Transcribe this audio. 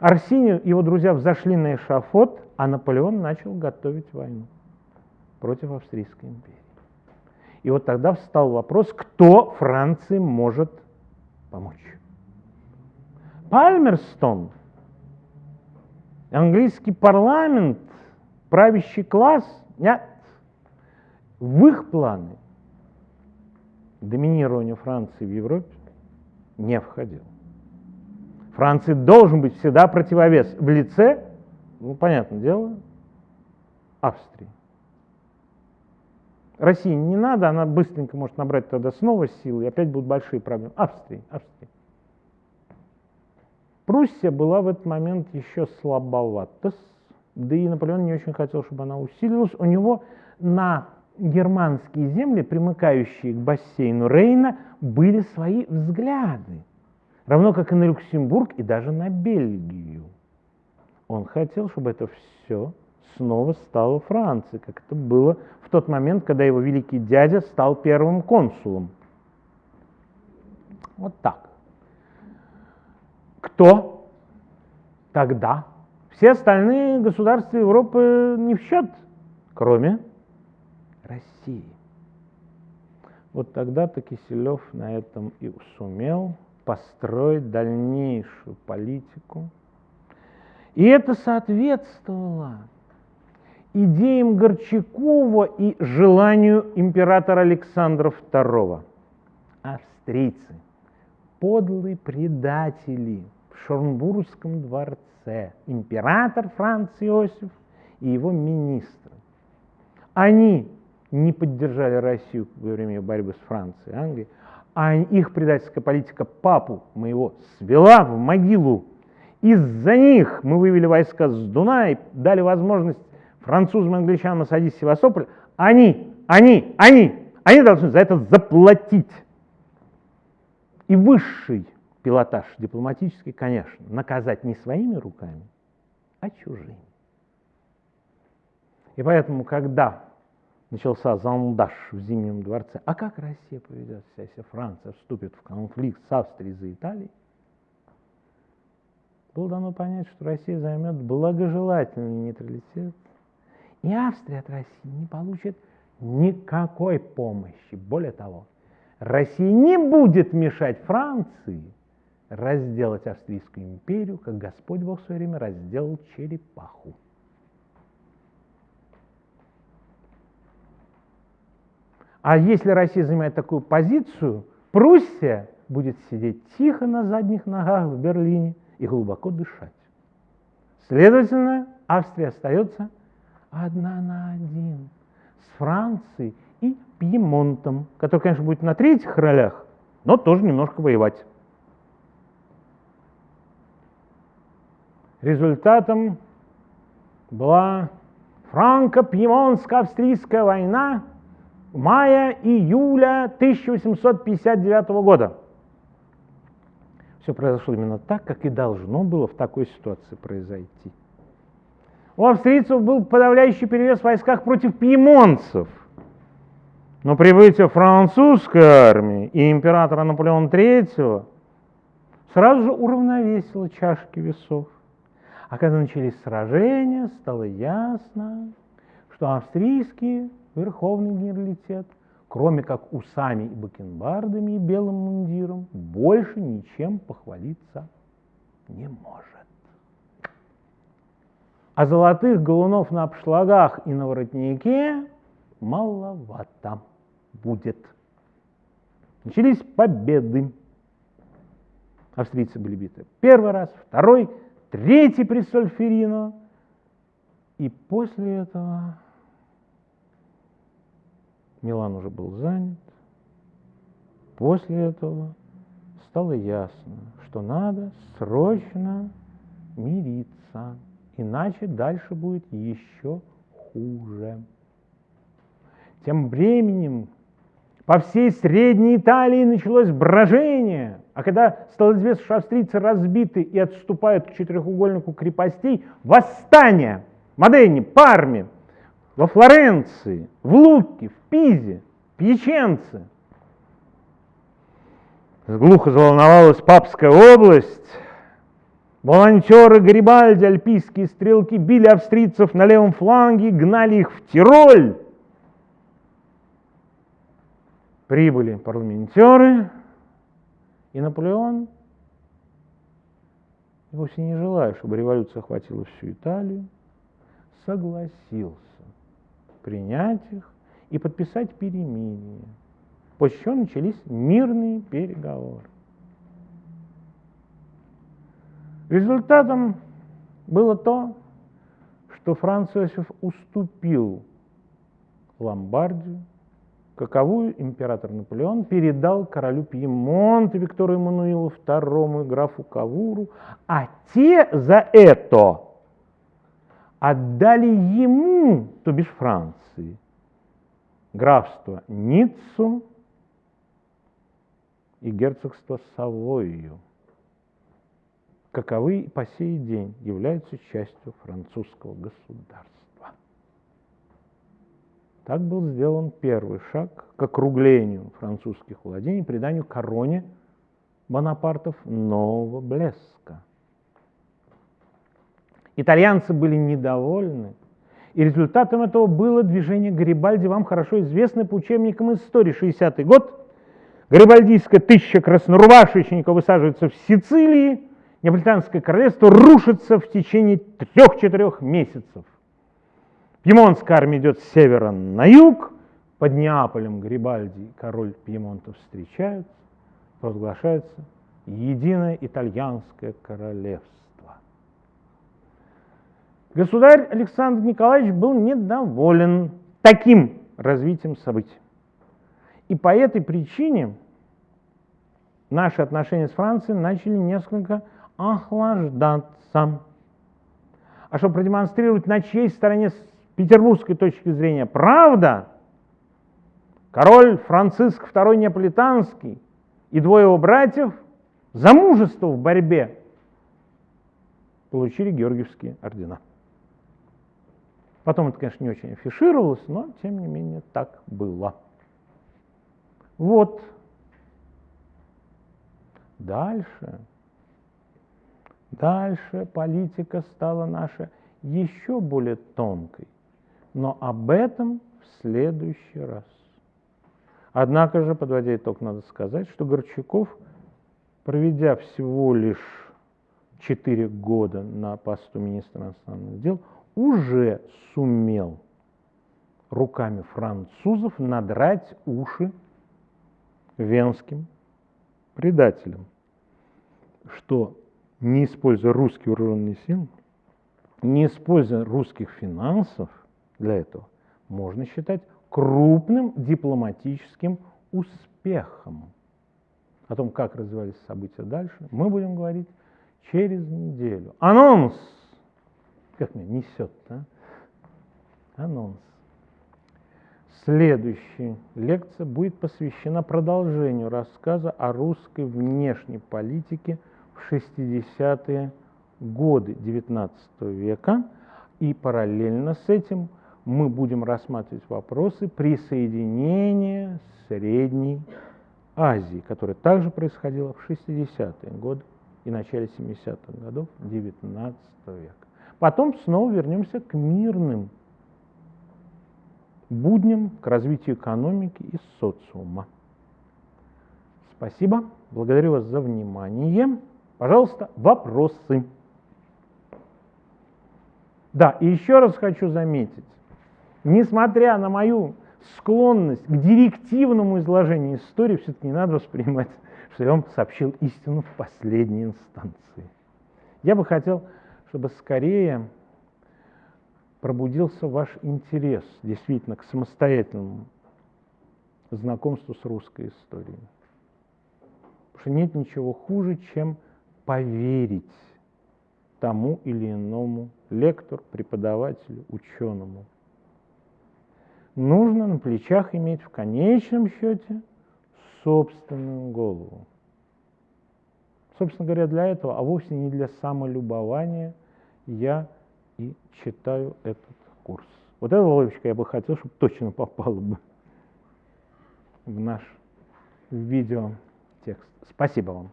Арсений и его друзья взошли на эшафот, а Наполеон начал готовить войну против Австрийской империи. И вот тогда встал вопрос, кто Франции может помочь. Пальмерстон, английский парламент, правящий класс, нет, в их планы доминирование Франции в Европе не входил. Франции должен быть всегда противовес в лице, ну, понятное дело, Австрии. России не надо, она быстренько может набрать тогда снова силы, и опять будут большие проблемы. Австрии, Австрии. Пруссия была в этот момент еще слабовата, да и Наполеон не очень хотел, чтобы она усилилась. У него на германские земли, примыкающие к бассейну Рейна, были свои взгляды, равно как и на Люксембург и даже на Бельгию. Он хотел, чтобы это все снова стало Францией, как это было в тот момент, когда его великий дядя стал первым консулом. Вот так. Кто тогда? Все остальные государства Европы не в счет, кроме России. Вот тогда-то Киселев на этом и сумел построить дальнейшую политику. И это соответствовало идеям Горчакова и желанию императора Александра II. Австрийцы – подлые предатели в Шорнбургском дворце, император Франц Иосиф и его министры. Они не поддержали Россию во время борьбы с Францией, Англией, а их предательская политика папу моего свела в могилу. Из-за них мы вывели войска с Дуная, дали возможность французам и англичанам осадить Севастополь. Они, они, они, они должны за это заплатить. И высший пилотаж дипломатический, конечно, наказать не своими руками, а чужими. И поэтому, когда начался зондаж в Зимнем дворце, а как Россия поведет себя, если Франция вступит в конфликт с Австрией за Италией, было дано понять, что Россия займет благожелательный нейтралитет, и Австрия от России не получит никакой помощи. Более того, Россия не будет мешать Франции разделать Австрийскую империю, как Господь Бог в свое время разделал черепаху. А если Россия занимает такую позицию, Пруссия будет сидеть тихо на задних ногах в Берлине и глубоко дышать. Следовательно, Австрия остается одна на один с Францией и Пьемонтом, который, конечно, будет на третьих ролях, но тоже немножко воевать. Результатом была франко-пьемонско-австрийская война мая-июля 1859 года. Все произошло именно так, как и должно было в такой ситуации произойти. У австрийцев был подавляющий перевес в войсках против пьемонцев – но прибытие французской армии и императора Наполеона III сразу же уравновесило чашки весов. А когда начались сражения, стало ясно, что австрийский верховный генералитет, кроме как усами и бакенбардами и белым мундиром, больше ничем похвалиться не может. А золотых галунов на обшлагах и на воротнике маловато будет. Начались победы. Австрийцы были биты первый раз, второй, третий при Сольферино. И после этого Милан уже был занят. После этого стало ясно, что надо срочно мириться, иначе дальше будет еще хуже. Тем временем по всей Средней Италии началось брожение, а когда стало известно, что австрийцы разбиты и отступают к четырехугольнику крепостей, восстание в Модене, Парме, во Флоренции, в Луке, в Пизе, Пьяченце. Глухо заволновалась Папская область, Волонтеры Гарибальди, альпийские стрелки, били австрийцев на левом фланге, гнали их в Тироль. Прибыли парламентеры, и Наполеон, вовсе не желая, чтобы революция охватила всю Италию, согласился принять их и подписать перемирие, после чего начались мирные переговоры. Результатом было то, что Франц Иосиф уступил Ломбардию, каковую император Наполеон передал королю Пьемонта Виктору Эммануилу II и графу Кавуру, а те за это отдали ему, то бишь Франции, графство Ниццу и герцогство Савойю, каковы по сей день являются частью французского государства. Так был сделан первый шаг к округлению французских владений, приданию короне Бонапартов нового блеска. Итальянцы были недовольны, и результатом этого было движение Гарибальди, вам хорошо известно по учебникам истории, 60-й год. Гарибальдийская тысяча краснорубашечников высаживается в Сицилии, Неаполитанское королевство рушится в течение трех-четырех месяцев. Пьемонтская армия идет с севера на юг, под Неаполем Гарибальди король Пьемонта встречаются, провозглашается единое итальянское королевство. Государь Александр Николаевич был недоволен таким развитием событий. И по этой причине наши отношения с Францией начали несколько охлаждаться. А чтобы продемонстрировать, на чьей стороне с петербургской точки зрения правда, король Франциск II Неаполитанский и двое его братьев за мужество в борьбе получили Георгиевские ордена. Потом это, конечно, не очень афишировалось, но, тем не менее, так было. Вот. Дальше. Дальше политика стала наша еще более тонкой. Но об этом в следующий раз. Однако же, подводя итог, надо сказать, что Горчаков, проведя всего лишь 4 года на посту министра иностранных дел, уже сумел руками французов надрать уши венским предателям, что не используя русские вооруженные силы, не используя русских финансов для этого, можно считать крупным дипломатическим успехом. О том, как развивались события дальше, мы будем говорить через неделю. Анонс! Как меня несет, да? Анонс. Следующая лекция будет посвящена продолжению рассказа о русской внешней политике – 60-е годы XIX века, и параллельно с этим мы будем рассматривать вопросы присоединения Средней Азии, которое также происходило в 60-е годы и начале 70-х годов XIX века. Потом снова вернемся к мирным будням, к развитию экономики и социума. Спасибо, благодарю вас за внимание. Пожалуйста, вопросы. Да, и еще раз хочу заметить, несмотря на мою склонность к директивному изложению истории, все-таки не надо воспринимать, что я вам сообщил истину в последней инстанции. Я бы хотел, чтобы скорее пробудился ваш интерес действительно к самостоятельному знакомству с русской историей. Потому что нет ничего хуже, чем поверить тому или иному лектору, преподавателю, ученому. Нужно на плечах иметь в конечном счете собственную голову. Собственно говоря, для этого, а вовсе не для самолюбования, я и читаю этот курс. Вот эта ловочка я бы хотел, чтобы точно попала бы в наш видеотекст. Спасибо вам.